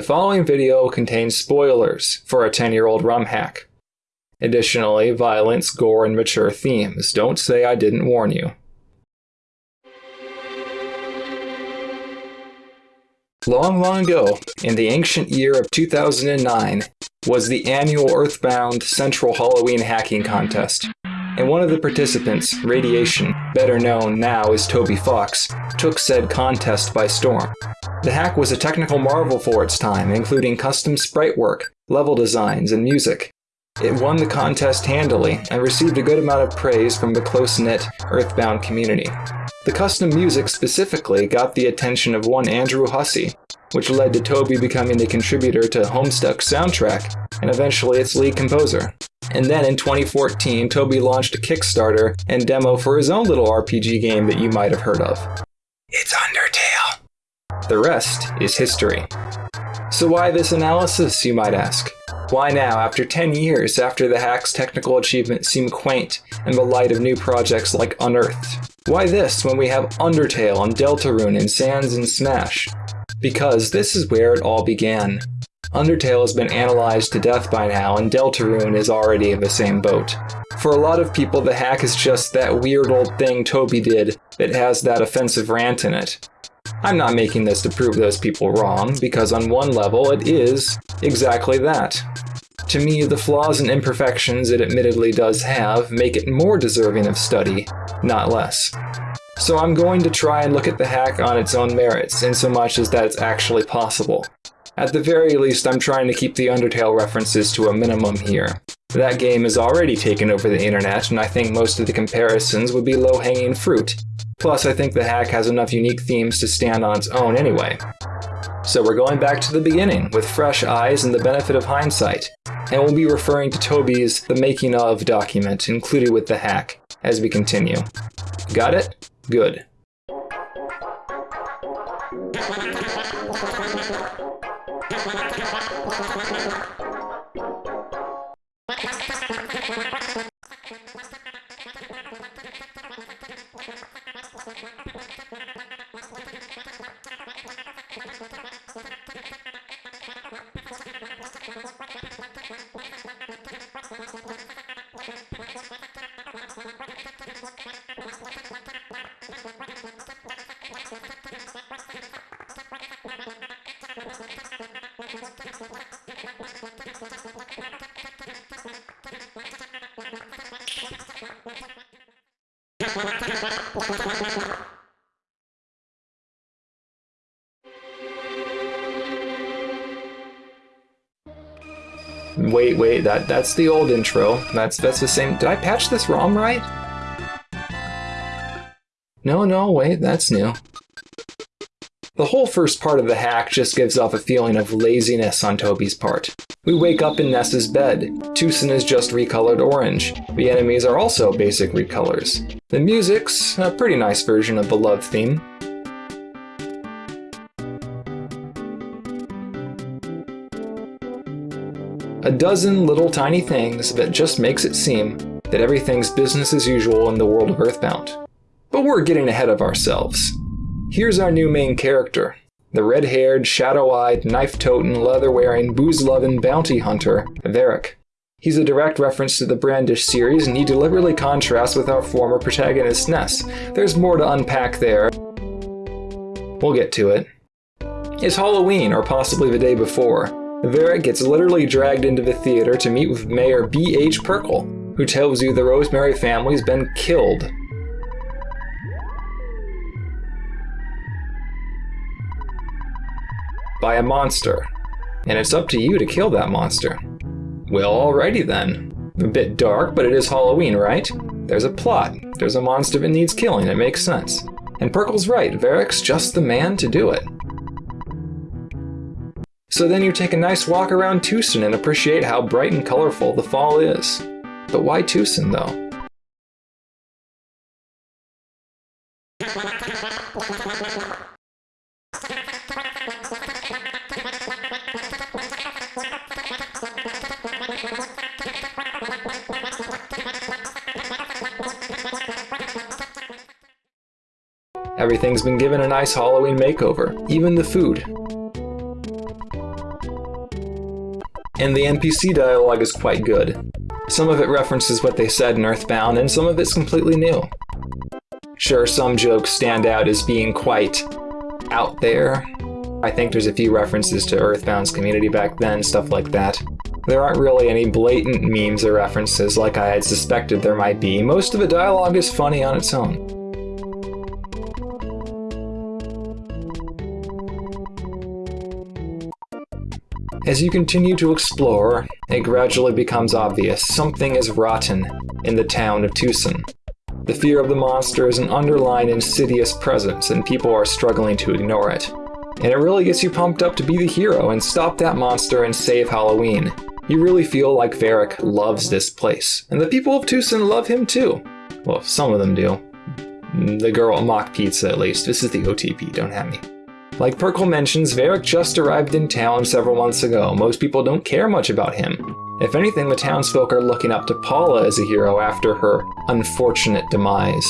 The following video contains spoilers for a 10 year old ROM hack. Additionally, violence, gore, and mature themes. Don't say I didn't warn you. Long, long ago, in the ancient year of 2009, was the annual Earthbound Central Halloween Hacking Contest and one of the participants, Radiation, better known now as Toby Fox, took said contest by storm. The hack was a technical marvel for its time, including custom sprite work, level designs, and music. It won the contest handily and received a good amount of praise from the close-knit Earthbound community. The custom music specifically got the attention of one Andrew Hussie, which led to Toby becoming a contributor to Homestuck's soundtrack and eventually its lead composer. And then in 2014, Toby launched a Kickstarter and demo for his own little RPG game that you might have heard of. The rest is history. So why this analysis, you might ask? Why now, after 10 years after the hack's technical achievements seem quaint in the light of new projects like Unearthed? Why this when we have Undertale and Deltarune and Sans and Smash? Because this is where it all began. Undertale has been analyzed to death by now, and Deltarune is already in the same boat. For a lot of people, the hack is just that weird old thing Toby did that has that offensive rant in it. I'm not making this to prove those people wrong, because on one level it is exactly that. To me, the flaws and imperfections it admittedly does have make it more deserving of study, not less. So I'm going to try and look at the hack on its own merits, in so much as that it's actually possible. At the very least, I'm trying to keep the Undertale references to a minimum here. That game has already taken over the internet, and I think most of the comparisons would be low-hanging fruit. Plus, I think the hack has enough unique themes to stand on its own anyway. So we're going back to the beginning, with fresh eyes and the benefit of hindsight, and we'll be referring to Toby's The Making of document included with the hack as we continue. Got it? Good. Wait, wait, that that's the old intro. That's that's the same. Did I patch this ROM right? No, no, wait, that's new. The whole first part of the hack just gives off a feeling of laziness on Toby's part. We wake up in Ness's bed. Twoson is just recolored orange. The enemies are also basic recolors. The music's a pretty nice version of the love theme. A dozen little tiny things that just makes it seem that everything's business as usual in the world of Earthbound. But we're getting ahead of ourselves. Here's our new main character, the red-haired, shadow-eyed, knife-toting, leather-wearing, booze-loving bounty hunter, Varik. He's a direct reference to the Brandish series, and he deliberately contrasts with our former protagonist, Ness. There's more to unpack there. We'll get to it. It's Halloween, or possibly the day before. Varik gets literally dragged into the theater to meet with Mayor B.H. Pirkle, who tells you the Rosemary family's been killed by a monster. and it's up to you to kill that monster. Well, alrighty then. A bit dark, but it is Halloween, right? There's a plot. There's a monster that needs killing. It makes sense. And Pirkle's right. Varik's just the man to do it. So then you take a nice walk around Twoson and appreciate how bright and colorful the fall is. But why Twoson though? Everything's been given a nice Halloween makeover, even the food. And the NPC dialogue is quite good. Some of it references what they said in Earthbound, and some of it's completely new. Sure, some jokes stand out as being quite out there. I think there's a few references to Earthbound's community back then, stuff like that. There aren't really any blatant memes or references like I had suspected there might be. Most of the dialogue is funny on its own. As you continue to explore, it gradually becomes obvious something is rotten in the town of Twoson. The fear of the monster is an underlying insidious presence, and people are struggling to ignore it. And it really gets you pumped up to be the hero and stop that monster and save Halloween. You really feel like Varik loves this place, and the people of Twoson love him too. Well, some of them do. The girl at Mach Pizza, at least. This is the OTP, don't have me. Like Pirkle mentions, Varik just arrived in town several months ago. Most people don't care much about him. If anything, the townsfolk are looking up to Paula as a hero after her unfortunate demise.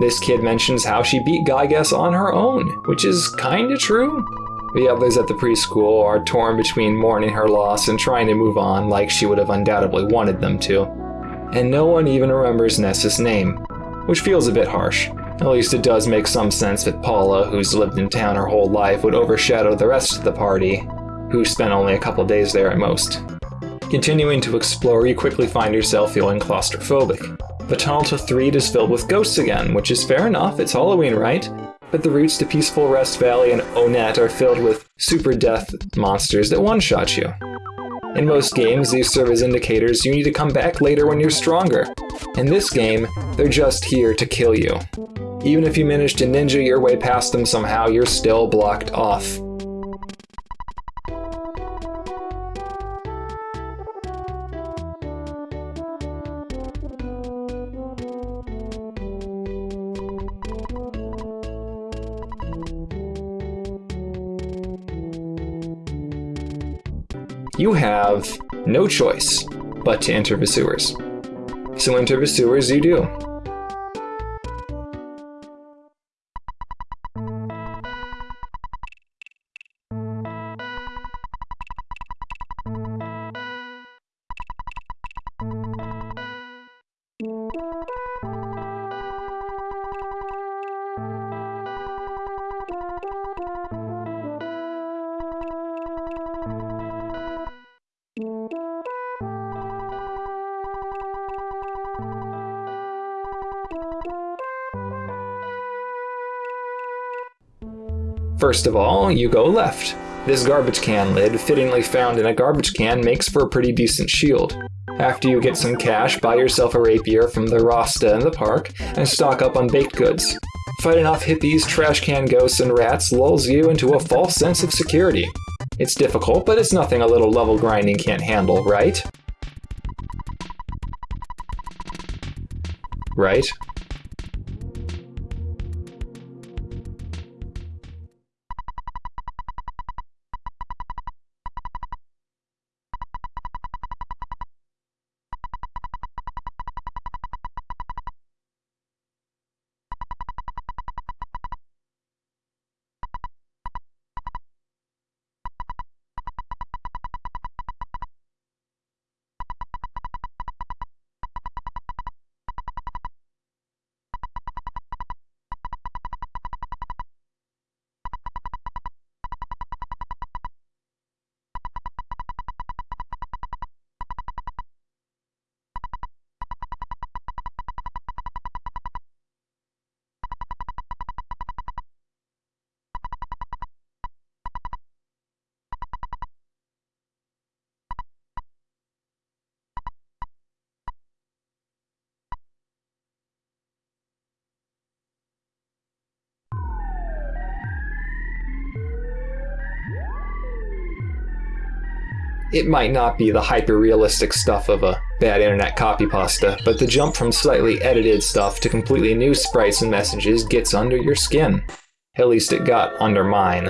This kid mentions how she beat Giygas on her own, which is kinda true. The others at the preschool are torn between mourning her loss and trying to move on like she would have undoubtedly wanted them to. And no one even remembers Ness's name, which feels a bit harsh. At least it does make some sense that Paula, who's lived in town her whole life, would overshadow the rest of the party, who spent only a couple days there at most. Continuing to explore, you quickly find yourself feeling claustrophobic. The tunnel to Threed is filled with ghosts again, which is fair enough, it's Halloween, right? But the routes to Peaceful Rest Valley and Onett are filled with super death monsters that one-shot you. In most games, these serve as indicators you need to come back later when you're stronger. In this game, they're just here to kill you. Even if you manage to ninja your way past them somehow, you're still blocked off. You have no choice but to enter the sewers. So enter the sewers you do. First of all, you go left. This garbage can lid, fittingly found in a garbage can, makes for a pretty decent shield. After you get some cash, buy yourself a rapier from the Rasta in the park, and stock up on baked goods. Fighting off hippies, trash can ghosts, and rats lulls you into a false sense of security. It's difficult, but it's nothing a little level grinding can't handle, right? Right? It might not be the hyper-realistic stuff of a bad internet copy pasta, but the jump from slightly edited stuff to completely new sprites and messages gets under your skin. At least it got under mine.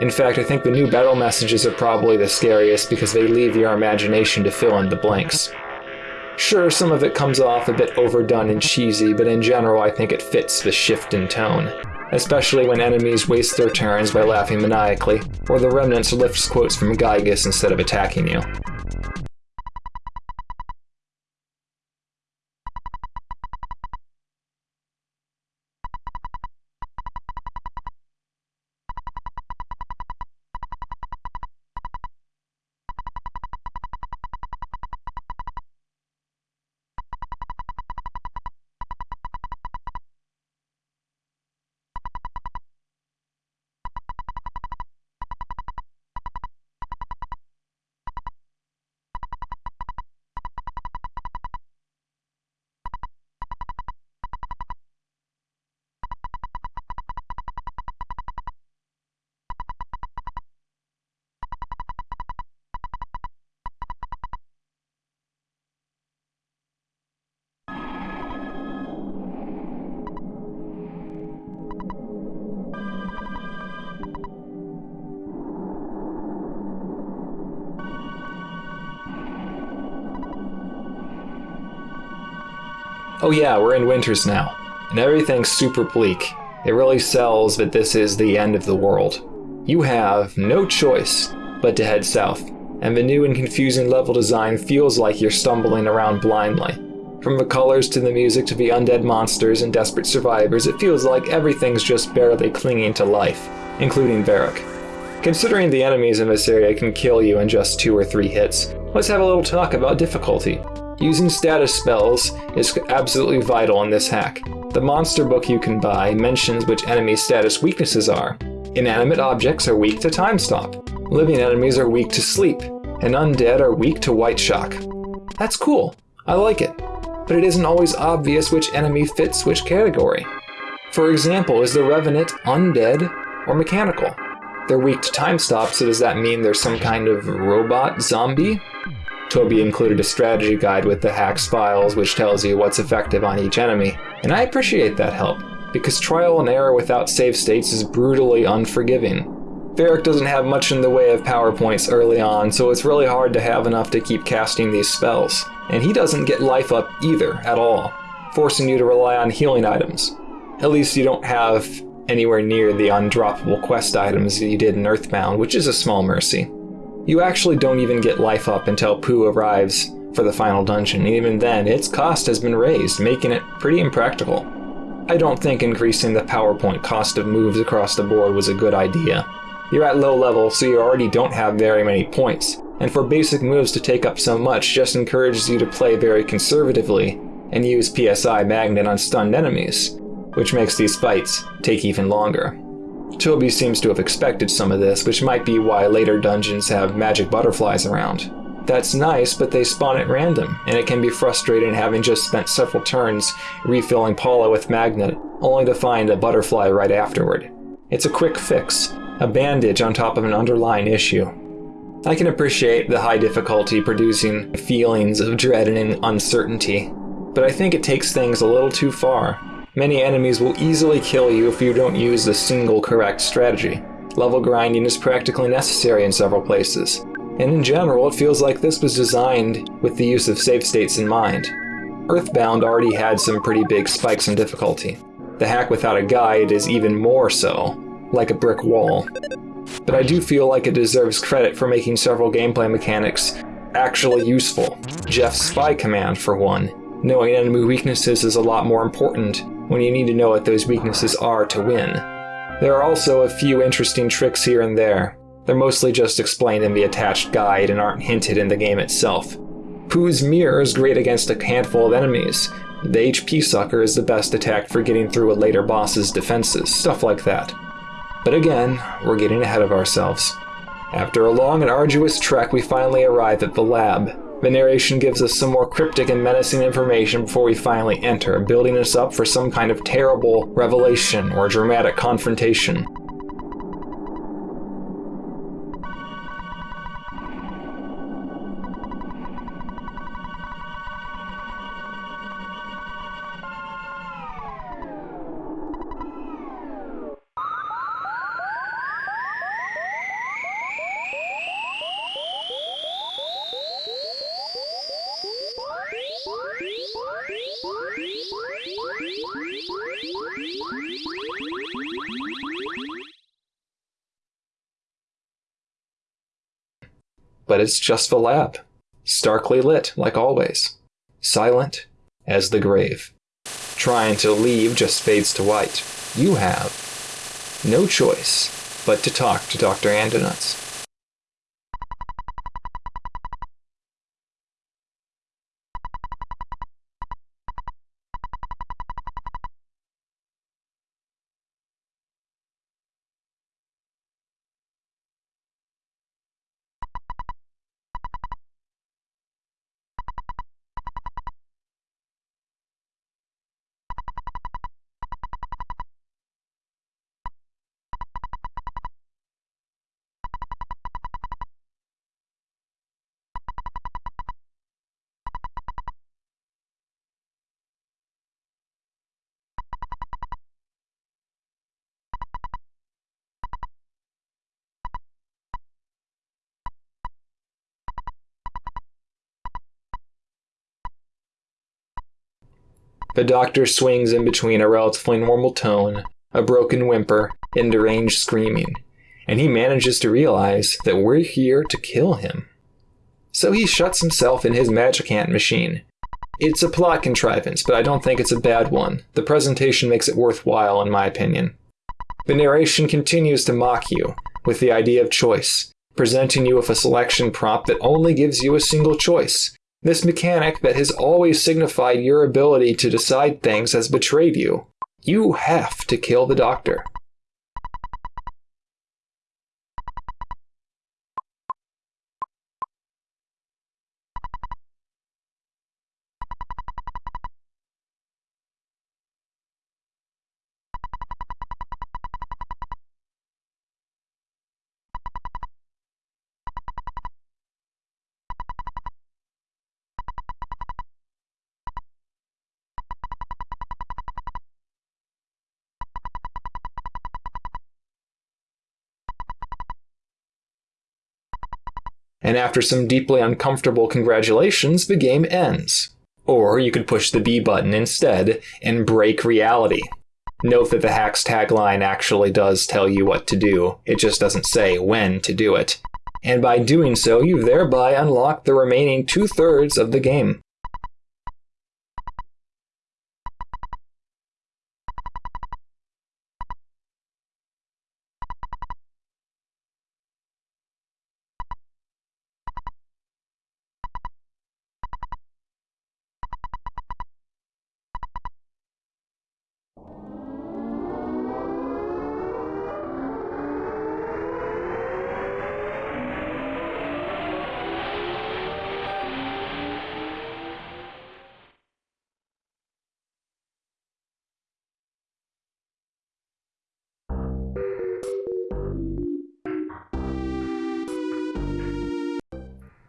In fact, I think the new battle messages are probably the scariest because they leave your imagination to fill in the blanks. Sure, some of it comes off a bit overdone and cheesy, but in general I think it fits the shift in tone. Especially when enemies waste their turns by laughing maniacally, or the remnants lifts quotes from Giygas instead of attacking you. Oh yeah, we're in winters now, and everything's super bleak. It really sells that this is the end of the world. You have no choice but to head south, and the new and confusing level design feels like you're stumbling around blindly. From the colors to the music to the undead monsters and desperate survivors, it feels like everything's just barely clinging to life, including Varik. Considering the enemies in this area can kill you in just two or three hits, let's have a little talk about difficulty. Using status spells is absolutely vital in this hack. The monster book you can buy mentions which enemy status weaknesses are. Inanimate objects are weak to time stop. Living enemies are weak to sleep. And undead are weak to white shock. That's cool. I like it. But it isn't always obvious which enemy fits which category. For example, is the Revenant undead or mechanical? They're weak to time stop, so does that mean there's some kind of robot zombie? Toby included a strategy guide with the hacks files which tells you what's effective on each enemy, and I appreciate that help, because trial and error without save states is brutally unforgiving. Varik doesn't have much in the way of powerpoints early on, so it's really hard to have enough to keep casting these spells. And he doesn't get life up either, at all, forcing you to rely on healing items. At least you don't have anywhere near the undroppable quest items you did in Earthbound, which is a small mercy. You actually don't even get life up until Poo arrives for the final dungeon, and even then, its cost has been raised, making it pretty impractical. I don't think increasing the PowerPoint cost of moves across the board was a good idea. You're at low level, so you already don't have very many points, and for basic moves to take up so much just encourages you to play very conservatively and use PSI Magnet on stunned enemies, which makes these fights take even longer. Toby seems to have expected some of this, which might be why later dungeons have magic butterflies around. That's nice, but they spawn at random, and it can be frustrating having just spent several turns refilling Paula with magnet, only to find a butterfly right afterward. It's a quick fix, a bandage on top of an underlying issue. I can appreciate the high difficulty producing feelings of dread and uncertainty, but I think it takes things a little too far. Many enemies will easily kill you if you don't use the single correct strategy. Level grinding is practically necessary in several places, and in general it feels like this was designed with the use of save states in mind. Earthbound already had some pretty big spikes in difficulty. The hack without a guide is even more so, like a brick wall. But I do feel like it deserves credit for making several gameplay mechanics actually useful. Jeff's spy command, for one. Knowing enemy weaknesses is a lot more important when you need to know what those weaknesses are to win. There are also a few interesting tricks here and there. They're mostly just explained in the attached guide and aren't hinted in the game itself. Poo's Mirror is great against a handful of enemies. The HP Sucker is the best attack for getting through a later boss's defenses, stuff like that. But again, we're getting ahead of ourselves. After a long and arduous trek, we finally arrive at the lab, the narration gives us some more cryptic and menacing information before we finally enter, building us up for some kind of terrible revelation or dramatic confrontation. But it's just the lab. Starkly lit, like always. Silent as the grave. Trying to leave just fades to white. You have no choice but to talk to Dr. Andonuts. The doctor swings in between a relatively normal tone, a broken whimper, and deranged screaming, and he manages to realize that we're here to kill him. So he shuts himself in his Magicant machine. It's a plot contrivance, but I don't think it's a bad one. The presentation makes it worthwhile, in my opinion. The narration continues to mock you with the idea of choice, presenting you with a selection prompt that only gives you a single choice, this mechanic that has always signified your ability to decide things has betrayed you. You have to kill the doctor. And after some deeply uncomfortable congratulations, the game ends. Or you could push the B button instead and break reality. Note that the hack's tagline actually does tell you what to do, it just doesn't say when to do it. And by doing so, you've thereby unlocked the remaining two thirds of the game.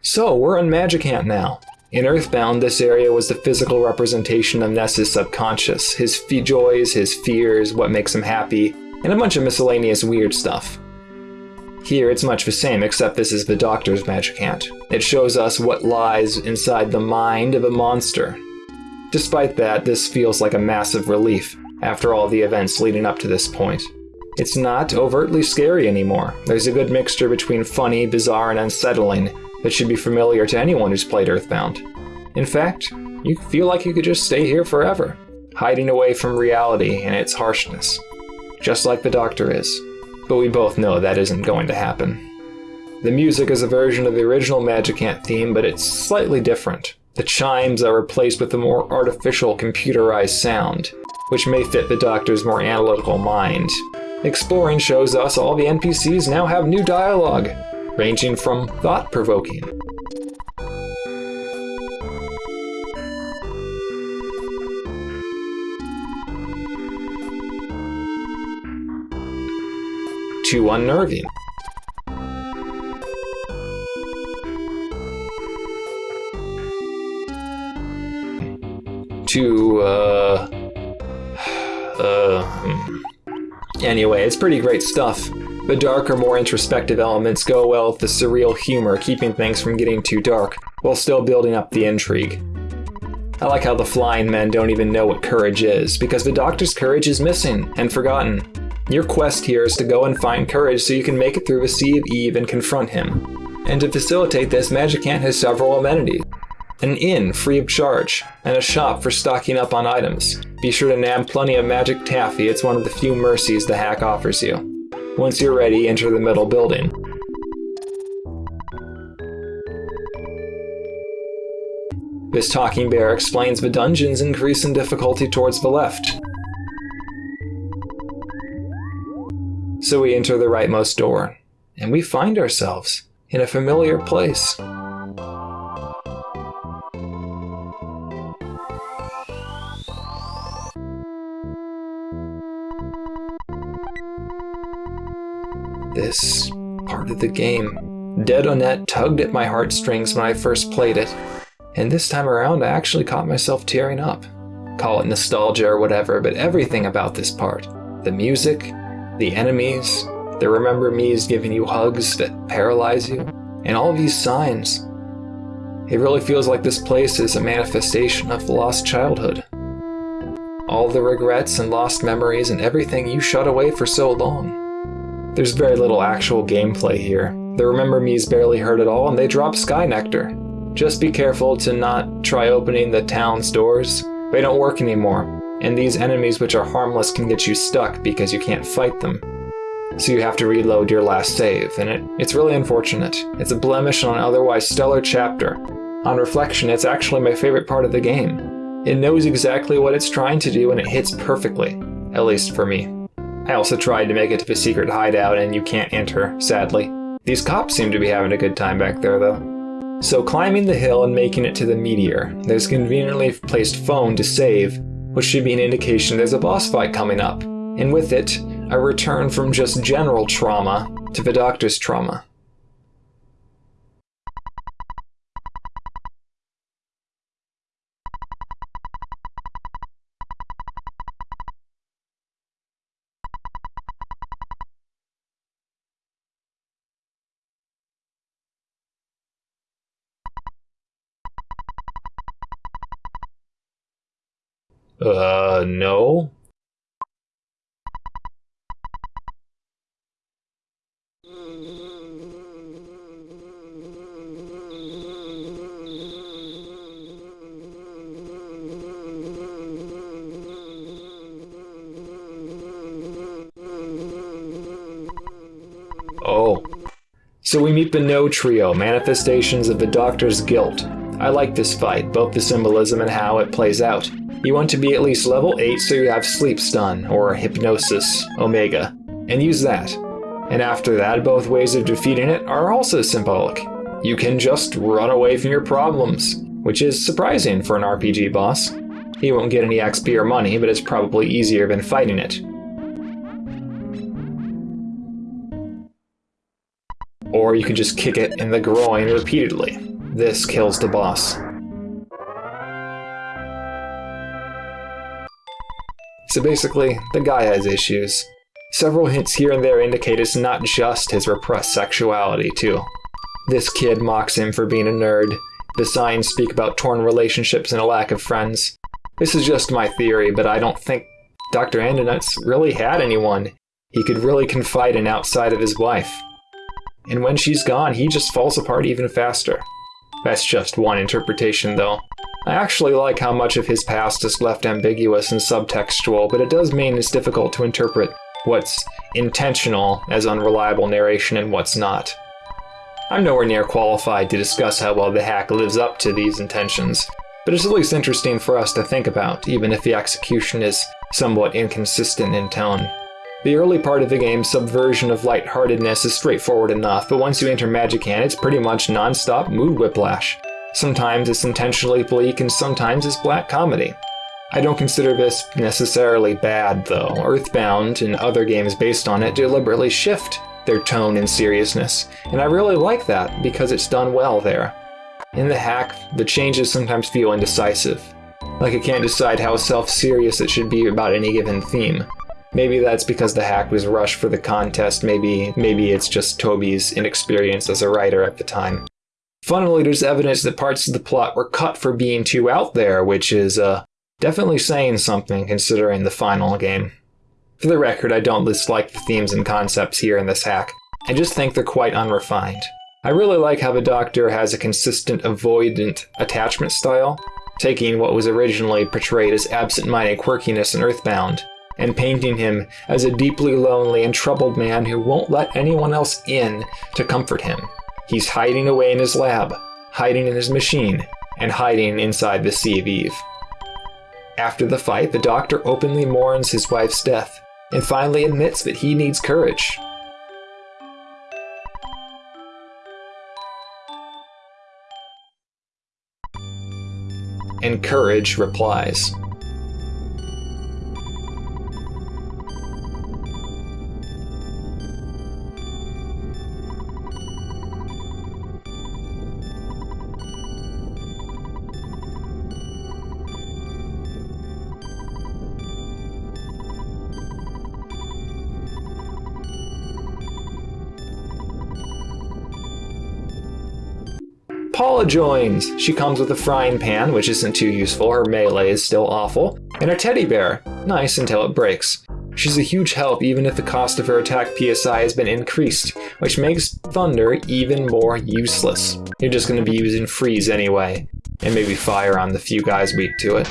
So, we're on Magicant now. In Earthbound, this area was the physical representation of Ness's subconscious, his joys, his fears, what makes him happy, and a bunch of miscellaneous weird stuff. Here, it's much the same, except this is the Doctor's Magicant. It shows us what lies inside the mind of a monster. Despite that, this feels like a massive relief after all the events leading up to this point. It's not overtly scary anymore. There's a good mixture between funny, bizarre, and unsettling, that should be familiar to anyone who's played Earthbound. In fact, you feel like you could just stay here forever, hiding away from reality and its harshness. Just like the Doctor is. But we both know that isn't going to happen. The music is a version of the original Magicant theme, but it's slightly different. The chimes are replaced with a more artificial computerized sound, which may fit the Doctor's more analytical mind. Exploring shows us all the NPCs now have new dialogue, ranging from thought provoking. to unnerving. To, uh, uh, hmm. anyway, it's pretty great stuff. The darker, more introspective elements go well with the surreal humor, keeping things from getting too dark, while still building up the intrigue. I like how the flying men don't even know what courage is, because the doctor's courage is missing and forgotten. Your quest here is to go and find courage so you can make it through the Sea of Eve and confront him. And to facilitate this, Magicant has several amenities. An inn free of charge, and a shop for stocking up on items. Be sure to nab plenty of magic taffy, it's one of the few mercies the hack offers you. Once you're ready, enter the metal building. This talking bear explains the dungeons increase in difficulty towards the left. So we enter the rightmost door, and we find ourselves in a familiar place. This part of the game. Dead Onett tugged at my heartstrings when I first played it, and this time around I actually caught myself tearing up. Call it nostalgia or whatever, but everything about this part the music, the enemies, the remember me's giving you hugs that paralyze you, and all these signs. It really feels like this place is a manifestation of lost childhood. All the regrets and lost memories and everything you shut away for so long. There's very little actual gameplay here. The Remember Me's barely hurt at all, and they drop Sky Nectar. Just be careful to not try opening the town's doors. They don't work anymore, and these enemies which are harmless can get you stuck because you can't fight them. So you have to reload your last save, and it, it's really unfortunate. It's a blemish on an otherwise stellar chapter. On reflection, it's actually my favorite part of the game. It knows exactly what it's trying to do and it hits perfectly, at least for me. I also tried to make it to the secret hideout and you can't enter, sadly. These cops seem to be having a good time back there though. So climbing the hill and making it to the meteor, there's conveniently placed phone to save, which should be an indication there's a boss fight coming up. And with it, a return from just general trauma to the doctor's trauma. Uh, no. Oh. So we meet the No Trio, manifestations of the Doctor's guilt. I like this fight, both the symbolism and how it plays out. You want to be at least level 8 so you have Sleep Stun, or Hypnosis, Omega, and use that. And after that, both ways of defeating it are also symbolic. You can just run away from your problems, which is surprising for an RPG boss. He won't get any XP or money, but it's probably easier than fighting it. Or you can just kick it in the groin repeatedly. This kills the boss. So basically, the guy has issues. Several hints here and there indicate it's not just his repressed sexuality, too. This kid mocks him for being a nerd. The signs speak about torn relationships and a lack of friends. This is just my theory, but I don't think Dr. Andonut's really had anyone he could really confide in outside of his wife. And when she's gone, he just falls apart even faster. That's just one interpretation, though. I actually like how much of his past is left ambiguous and subtextual, but it does mean it's difficult to interpret what's intentional as unreliable narration and what's not. I'm nowhere near qualified to discuss how well the hack lives up to these intentions, but it's at least interesting for us to think about, even if the execution is somewhat inconsistent in tone. The early part of the game's subversion of lightheartedness is straightforward enough, but once you enter Magicant, it's pretty much non-stop mood whiplash. Sometimes it's intentionally bleak, and sometimes it's black comedy. I don't consider this necessarily bad, though. Earthbound and other games based on it deliberately shift their tone and seriousness, and I really like that because it's done well there. In the hack, the changes sometimes feel indecisive, like it can't decide how self-serious it should be about any given theme. Maybe that's because the hack was rushed for the contest, maybe maybe it's just Toby's inexperience as a writer at the time. Funnily, there's evidence that parts of the plot were cut for being too out there, which is uh, definitely saying something considering the final game. For the record, I don't dislike the themes and concepts here in this hack. I just think they're quite unrefined. I really like how the Doctor has a consistent avoidant attachment style, taking what was originally portrayed as absent-minded quirkiness in Earthbound and painting him as a deeply lonely and troubled man who won't let anyone else in to comfort him. He's hiding away in his lab, hiding in his machine, and hiding inside the Sea of Eve. After the fight, the Doctor openly mourns his wife's death, and finally admits that he needs courage. And Courage replies. Paula joins. She comes with a frying pan, which isn't too useful, her melee is still awful, and a teddy bear. Nice until it breaks. She's a huge help even if the cost of her attack PSI has been increased, which makes Thunder even more useless. You're just going to be using Freeze anyway, and maybe Fire on the few guys weak to it.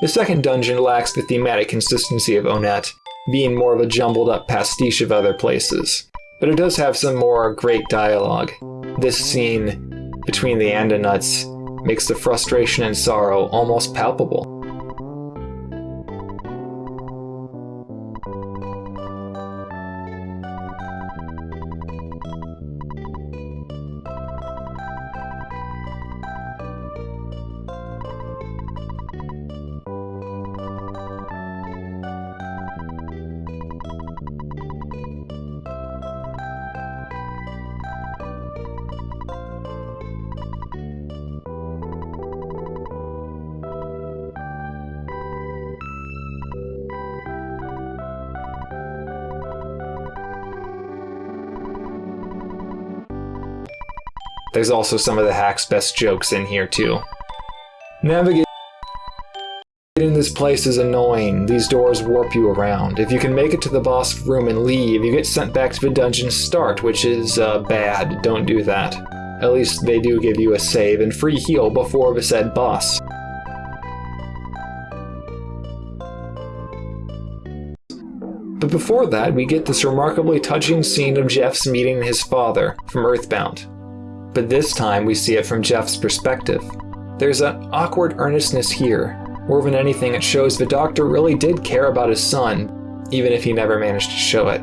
The second dungeon lacks the thematic consistency of Onett, being more of a jumbled up pastiche of other places. But it does have some more great dialogue. This scene between the Andonuts makes the frustration and sorrow almost palpable. There's also some of the hack's best jokes in here too. Navigating this place is annoying. These doors warp you around. If you can make it to the boss room and leave, you get sent back to the dungeon start, which is uh, bad. Don't do that. At least they do give you a save and free heal before the said boss. But before that, we get this remarkably touching scene of Jeff's meeting his father from Earthbound but this time we see it from Jeff's perspective. There's an awkward earnestness here. More than anything, it shows the doctor really did care about his son, even if he never managed to show it.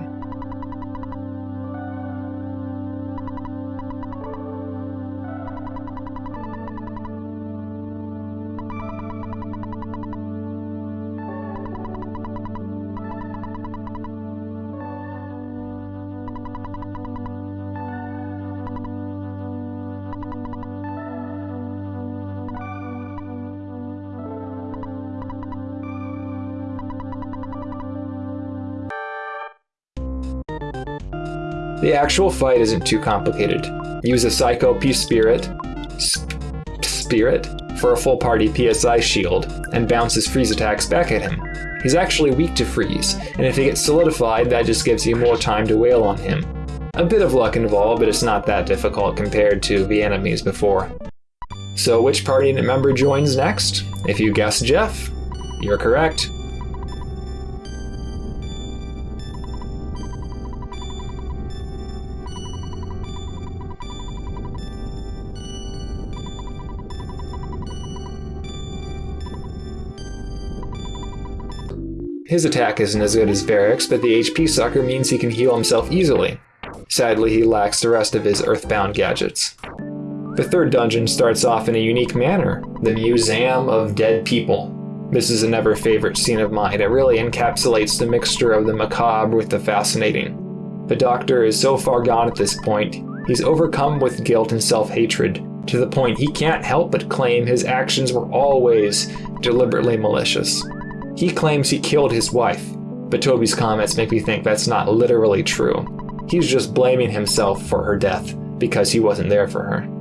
The actual fight isn't too complicated. Use a Psycho Peace Spirit, sp Spirit for a full party PSI shield, and bounce his freeze attacks back at him. He's actually weak to freeze, and if he gets solidified, that just gives you more time to wail on him. A bit of luck involved, but it's not that difficult compared to the enemies before. So which party member joins next? If you guess Jeff, you're correct. His attack isn't as good as Variks, but the HP sucker means he can heal himself easily. Sadly, he lacks the rest of his Earthbound gadgets. The third dungeon starts off in a unique manner, the Museum of Dead People. This is a never favorite scene of mine. It really encapsulates the mixture of the macabre with the fascinating. The Doctor is so far gone at this point, he's overcome with guilt and self-hatred, to the point he can't help but claim his actions were always deliberately malicious. He claims he killed his wife, but Toby's comments make me think that's not literally true. He's just blaming himself for her death because he wasn't there for her.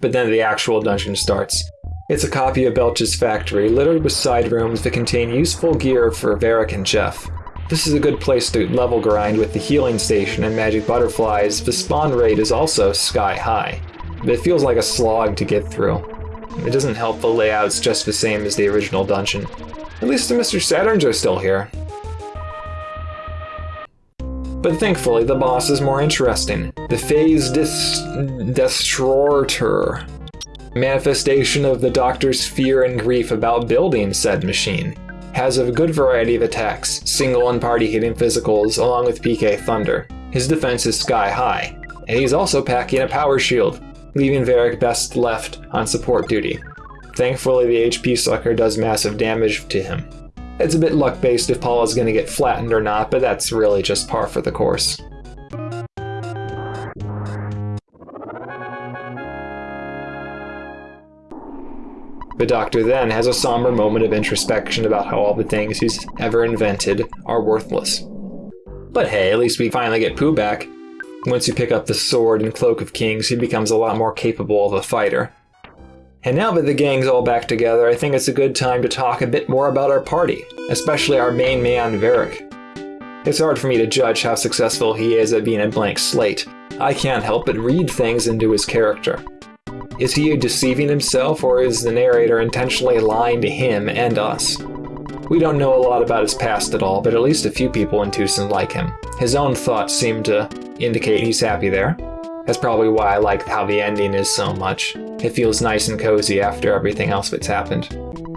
But then the actual dungeon starts. It's a copy of Belch's factory, littered with side rooms that contain useful gear for Varik and Jeff. This is a good place to level grind with the healing station and magic butterflies. The spawn rate is also sky high, but it feels like a slog to get through. It doesn't help the layout's just the same as the original dungeon. At least the Mr. Saturns are still here. But thankfully, the boss is more interesting. The Phase Destroyer. Manifestation of the Doctor's fear and grief about building said machine has a good variety of attacks, single and party hitting physicals, along with PK Thunder. His defense is sky high, and he's also packing a power shield, leaving Varik best left on support duty. Thankfully, the HP sucker does massive damage to him. It's a bit luck based if Paula's gonna get flattened or not, but that's really just par for the course. The Doctor then has a somber moment of introspection about how all the things he's ever invented are worthless. But hey, at least we finally get Poo back. Once you pick up the sword and Cloak of Kings, he becomes a lot more capable of a fighter. And now that the gang's all back together, I think it's a good time to talk a bit more about our party, especially our main man, Varik. It's hard for me to judge how successful he is at being a blank slate. I can't help but read things into his character. Is he deceiving himself, or is the narrator intentionally lying to him and us? We don't know a lot about his past at all, but at least a few people in Twoson like him. His own thoughts seem to indicate he's happy there. That's probably why I like how the ending is so much. It feels nice and cozy after everything else that's happened.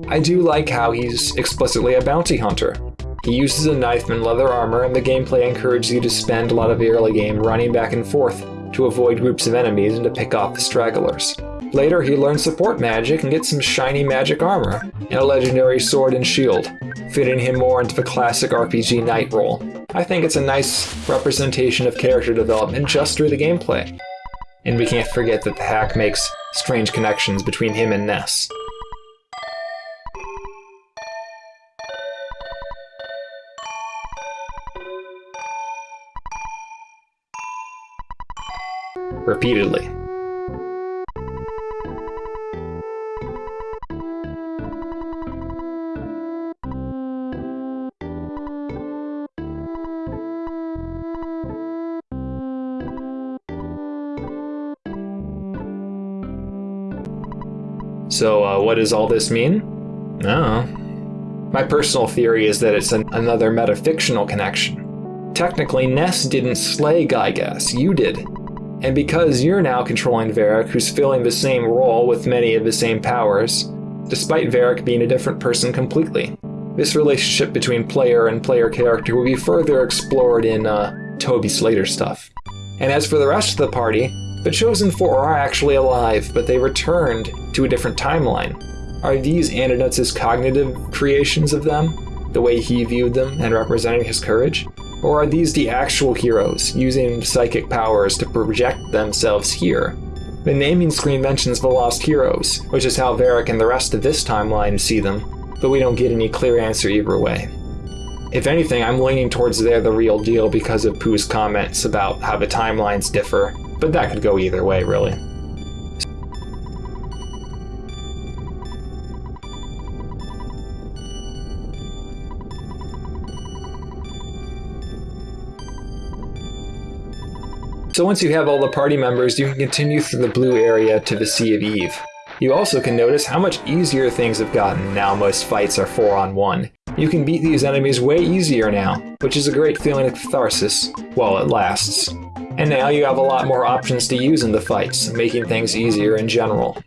I do like how he's explicitly a bounty hunter. He uses a knife and leather armor, and the gameplay encourages you to spend a lot of the early game running back and forth to avoid groups of enemies and to pick off the stragglers. Later, he learns support magic and gets some shiny magic armor, and a legendary sword and shield, fitting him more into the classic RPG knight role. I think it's a nice representation of character development just through the gameplay. And we can't forget that the hack makes strange connections between him and Ness. Repeatedly. What does all this mean? No. My personal theory is that it's an, another metafictional connection. Technically, Ness didn't slay Giygas, you did. And because you're now controlling Varik, who's filling the same role with many of the same powers, despite Varik being a different person completely. This relationship between player and player character will be further explored in uh, Toby Slater stuff. And as for the rest of the party, the Chosen Four are actually alive, but they returned to a different timeline. Are these Andonuts' cognitive creations of them, the way he viewed them and representing his courage? Or are these the actual heroes, using psychic powers to project themselves here? The naming screen mentions the Lost Heroes, which is how Varik and the rest of this timeline see them, but we don't get any clear answer either way. If anything, I'm leaning towards they're the real deal because of Poo's comments about how the timelines differ but that could go either way, really. So once you have all the party members, you can continue through the blue area to the Sea of Eve. You also can notice how much easier things have gotten now most fights are 4 on 1. You can beat these enemies way easier now, which is a great feeling of catharsis, while it lasts. And now you have a lot more options to use in the fights, making things easier in general.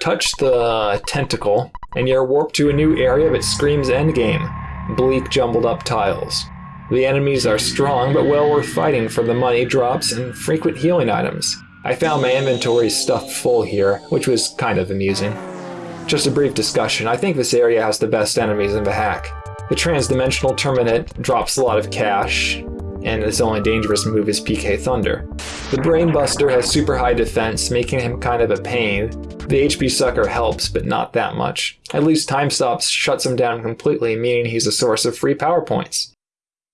Touch the tentacle, and you're warped to a new area that screams endgame. Bleak jumbled up tiles. The enemies are strong, but well worth fighting for the money drops and frequent healing items. I found my inventory stuffed full here, which was kind of amusing. Just a brief discussion, I think this area has the best enemies in the hack. The transdimensional Terminate drops a lot of cash, and its only dangerous move is PK Thunder. The Brainbuster has super high defense, making him kind of a pain. The HP Sucker helps, but not that much. At least Time Stops shuts him down completely, meaning he's a source of free power points.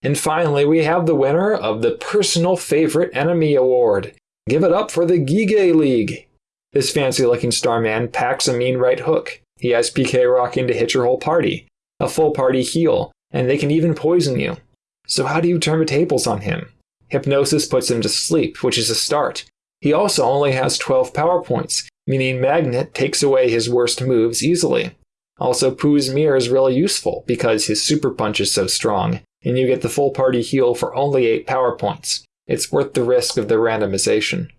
And finally, we have the winner of the Personal Favorite Enemy Award. Give it up for the Gige League! This fancy looking Starman packs a mean right hook. He has PK Rockin to hit your whole party, a full party heal, and they can even poison you. So, how do you turn the tables on him? Hypnosis puts him to sleep, which is a start. He also only has 12 power points, meaning Magnet takes away his worst moves easily. Also, Poo's Mirror is really useful because his super punch is so strong, and you get the full party heal for only 8 power points. It's worth the risk of the randomization.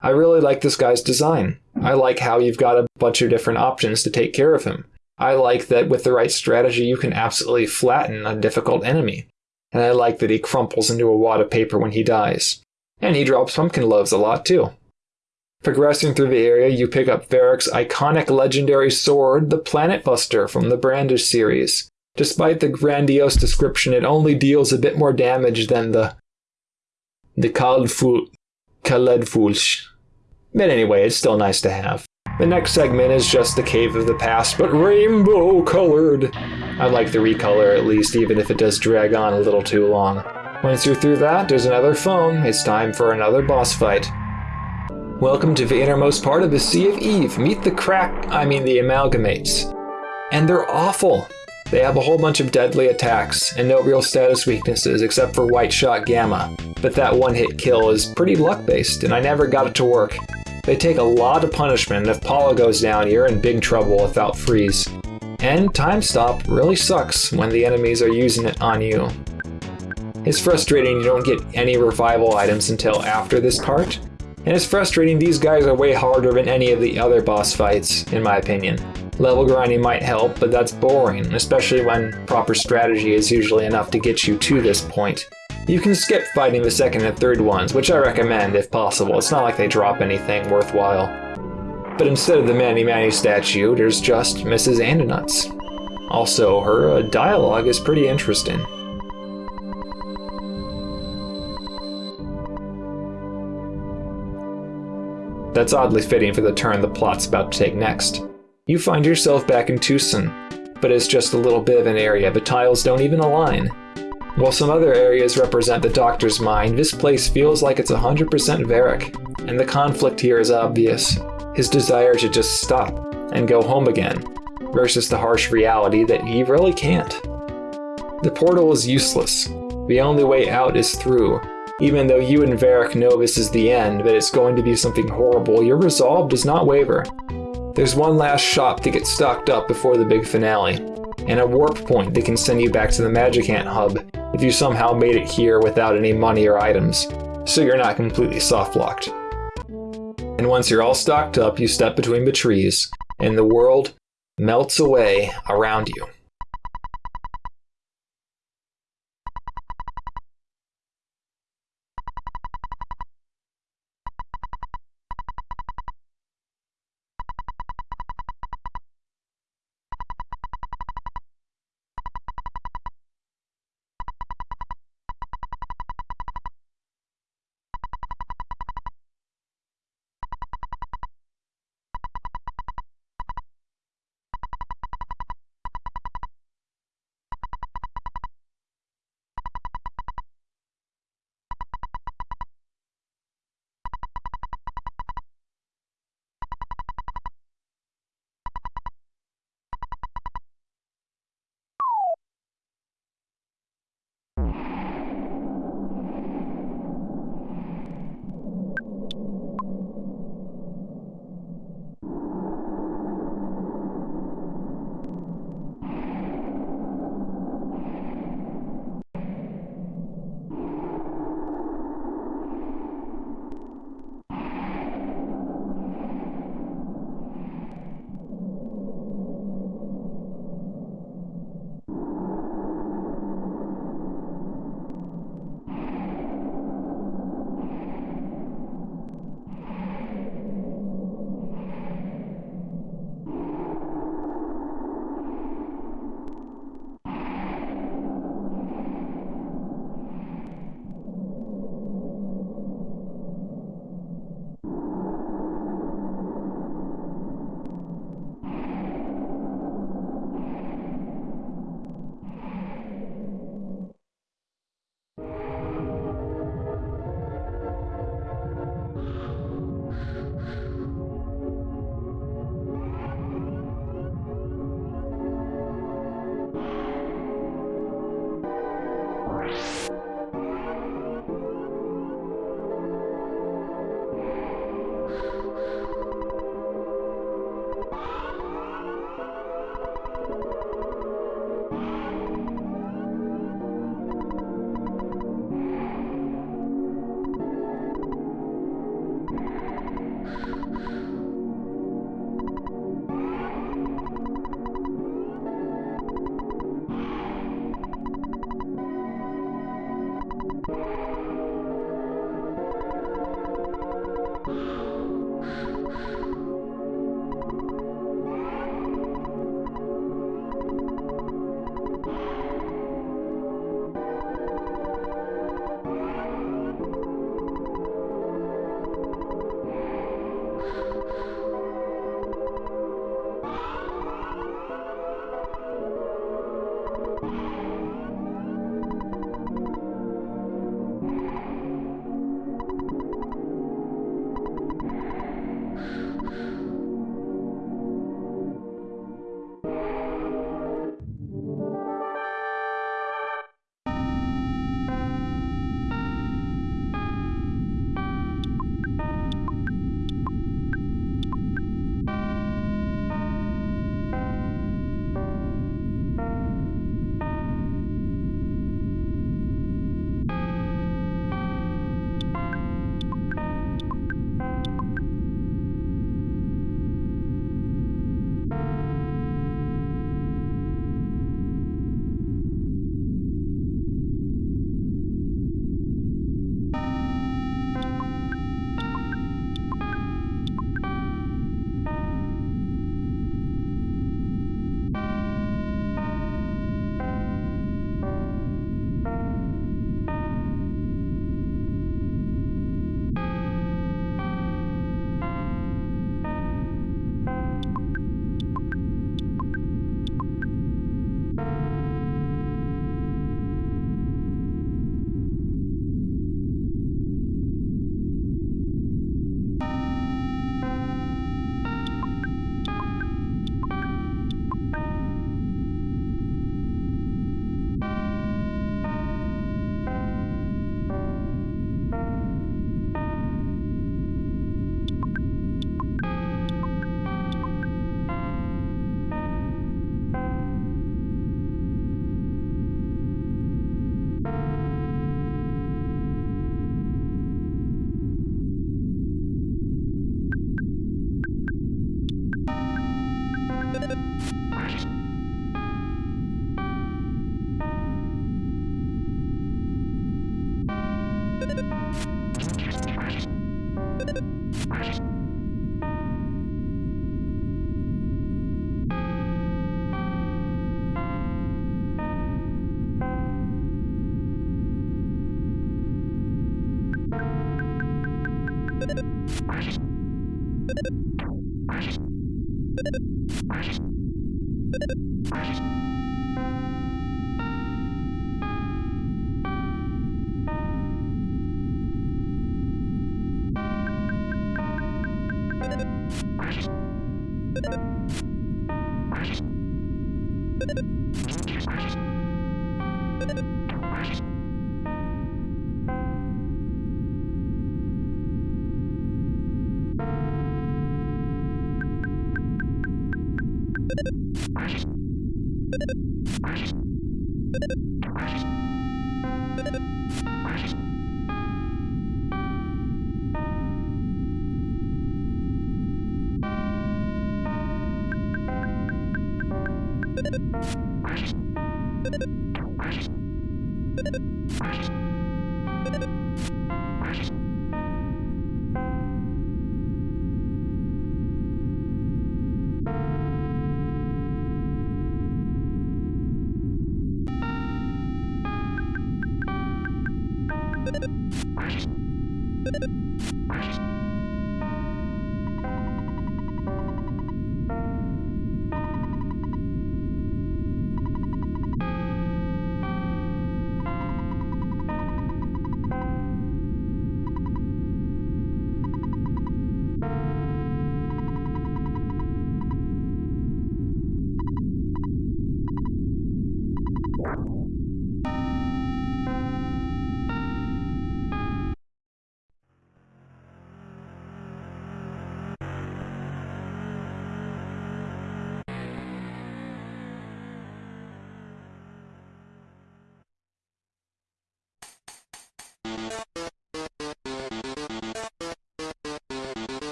I really like this guy's design. I like how you've got a bunch of different options to take care of him. I like that with the right strategy, you can absolutely flatten a difficult enemy. And I like that he crumples into a wad of paper when he dies. And he drops pumpkin loaves a lot too. Progressing through the area, you pick up Varik's iconic legendary sword, the Planet Buster from the Brandish series. Despite the grandiose description, it only deals a bit more damage than the the Kaldful Kaledfulch. But anyway, it's still nice to have. The next segment is just the Cave of the Past, but rainbow colored. I like the recolor at least, even if it does drag on a little too long. Once you're through that, there's another phone. It's time for another boss fight. Welcome to the innermost part of the Sea of Eve. Meet the crack, I mean the amalgamates. And they're awful. They have a whole bunch of deadly attacks and no real status weaknesses except for White Shot Gamma. But that one hit kill is pretty luck based, and I never got it to work. They take a lot of punishment, and if Paula goes down, you're in big trouble without freeze. And Time Stop really sucks when the enemies are using it on you. It's frustrating you don't get any revival items until after this part, and it's frustrating these guys are way harder than any of the other boss fights, in my opinion. Level grinding might help, but that's boring, especially when proper strategy is usually enough to get you to this point. You can skip fighting the second and third ones, which I recommend if possible. It's not like they drop anything worthwhile. But instead of the Mani Mani statue, there's just Mrs. Andonuts. Also, her uh, dialogue is pretty interesting. That's oddly fitting for the turn the plot's about to take next. You find yourself back in Twoson, but it's just a little bit of an area, the tiles don't even align. While some other areas represent the Doctor's mind, this place feels like it's 100% Varik, and the conflict here is obvious. His desire to just stop and go home again, versus the harsh reality that he really can't. The portal is useless. The only way out is through. Even though you and Varik know this is the end, that it's going to be something horrible, your resolve does not waver. There's one last shop to get stocked up before the big finale, and a warp point that can send you back to the Magicant hub if you somehow made it here without any money or items, so you're not completely soft-locked. And once you're all stocked up, you step between the trees, and the world melts away around you.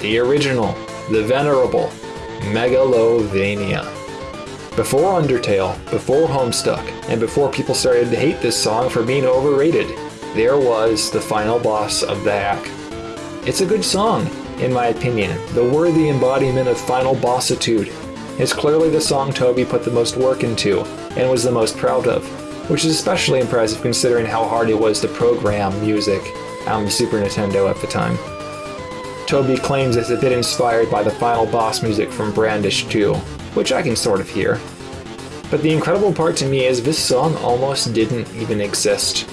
The original, the venerable, Megalovania. Before Undertale, before Homestuck, and before people started to hate this song for being overrated, there was the final boss of the hack. It's a good song, in my opinion, the worthy embodiment of final bossitude. It's clearly the song Toby put the most work into, and was the most proud of, which is especially impressive considering how hard it was to program music on the Super Nintendo at the time. Toby claims it's a bit inspired by the final boss music from Brandish 2, which I can sort of hear. But the incredible part to me is this song almost didn't even exist.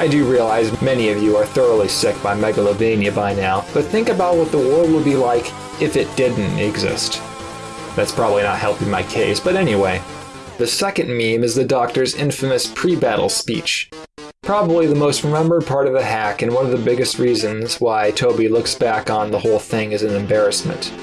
I do realize many of you are thoroughly sick by Megalovania by now, but think about what the world would be like if it didn't exist. That's probably not helping my case, but anyway. The second meme is the Doctor's infamous pre-battle speech. Probably the most remembered part of the hack and one of the biggest reasons why Toby looks back on the whole thing as an embarrassment.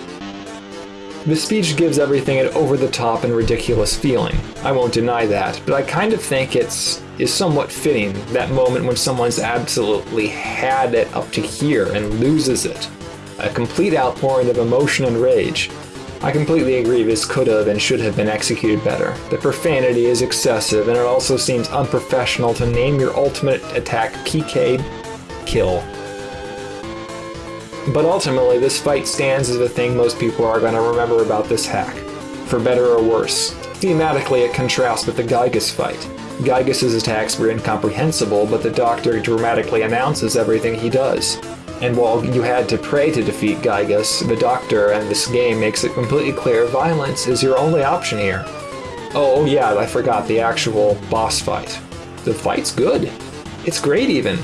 The speech gives everything an over-the-top and ridiculous feeling. I won't deny that, but I kind of think it's is somewhat fitting, that moment when someone's absolutely had it up to here and loses it. A complete outpouring of emotion and rage. I completely agree this could have and should have been executed better. The profanity is excessive and it also seems unprofessional to name your ultimate attack PK kill. But ultimately, this fight stands as the thing most people are going to remember about this hack, for better or worse. Thematically, it contrasts with the Giygas fight. Giygas' attacks were incomprehensible, but the Doctor dramatically announces everything he does. And while you had to pray to defeat Giygas, the Doctor and this game makes it completely clear violence is your only option here. Oh yeah, I forgot the actual boss fight. The fight's good. It's great even.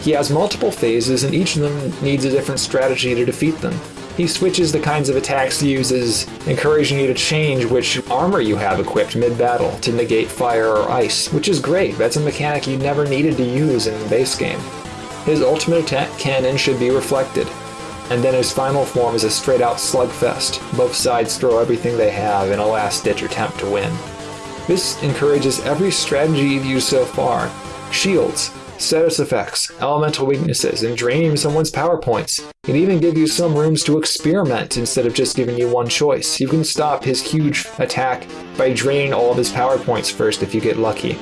He has multiple phases, and each of them needs a different strategy to defeat them. He switches the kinds of attacks he uses, encouraging you to change which armor you have equipped mid-battle to negate fire or ice, which is great. That's a mechanic you never needed to use in the base game. His ultimate attack cannon should be reflected, and then his final form is a straight-out slugfest. Both sides throw everything they have in a last-ditch attempt to win. This encourages every strategy you've used so far. Shields, status effects, elemental weaknesses, and draining someone's power points. It even give you some rooms to experiment instead of just giving you one choice. You can stop his huge attack by draining all of his power points first if you get lucky.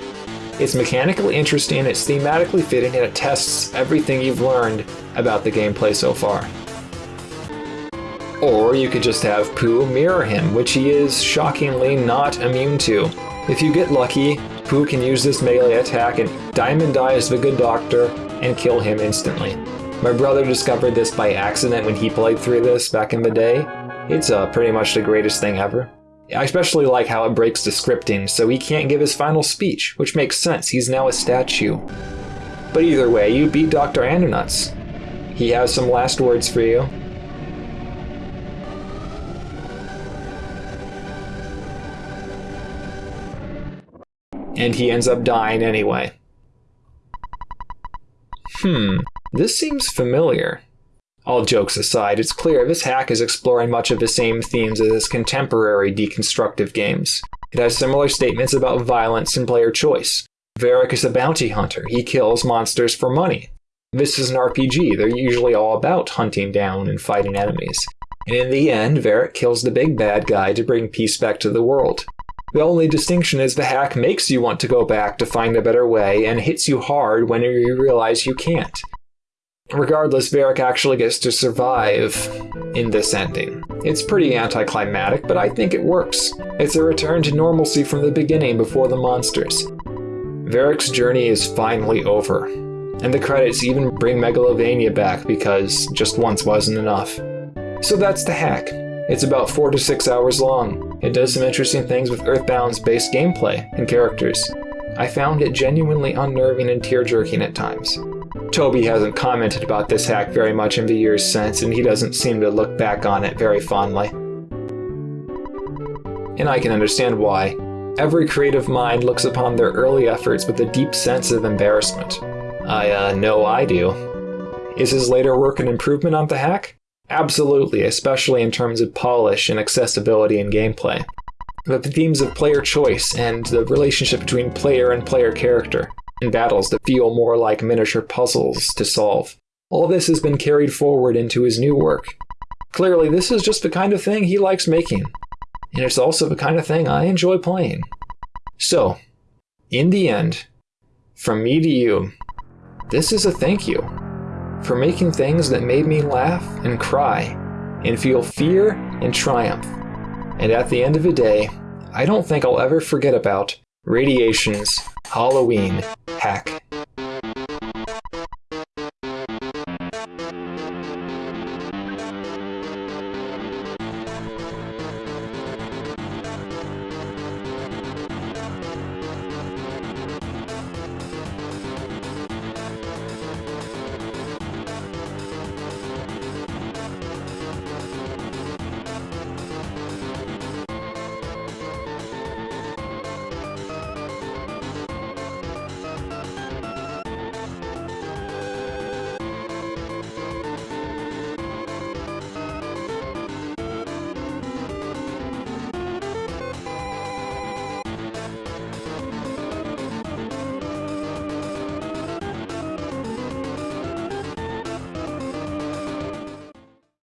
It's mechanically interesting, it's thematically fitting, and it tests everything you've learned about the gameplay so far. Or you could just have Poo mirror him, which he is shockingly not immune to. If you get lucky, Poo can use this melee attack and Diamond Eyes the Good Doctor and kill him instantly. My brother discovered this by accident when he played through this back in the day. It's uh, pretty much the greatest thing ever. I especially like how it breaks the scripting, so he can't give his final speech, which makes sense, he's now a statue. But either way, you beat Dr. Andonuts. He has some last words for you, and he ends up dying anyway. Hmm, this seems familiar. All jokes aside, it's clear this hack is exploring much of the same themes as its contemporary deconstructive games. It has similar statements about violence and player choice. Varik is a bounty hunter, he kills monsters for money. This is an RPG, they're usually all about hunting down and fighting enemies. And in the end, Varik kills the big bad guy to bring peace back to the world. The only distinction is the hack makes you want to go back to find a better way and hits you hard when you realize you can't. Regardless, Varik actually gets to survive in this ending. It's pretty anticlimactic, but I think it works. It's a return to normalcy from the beginning before the monsters. Varik's journey is finally over, and the credits even bring Megalovania back because just once wasn't enough. So that's the hack. It's about 4 to 6 hours long. It does some interesting things with Earthbound's base gameplay and characters. I found it genuinely unnerving and tear-jerking at times. Toby hasn't commented about this hack very much in the years since, and he doesn't seem to look back on it very fondly. And I can understand why. Every creative mind looks upon their early efforts with a deep sense of embarrassment. I, uh, know I do. Is his later work an improvement on the hack? Absolutely, especially in terms of polish and accessibility in gameplay. But the themes of player choice and the relationship between player and player character, and battles that feel more like miniature puzzles to solve. All this has been carried forward into his new work. Clearly, this is just the kind of thing he likes making, and it's also the kind of thing I enjoy playing. So, in the end, from me to you, this is a thank you for making things that made me laugh and cry and feel fear and triumph. And at the end of the day, I don't think I'll ever forget about Radiation's Halloween hack.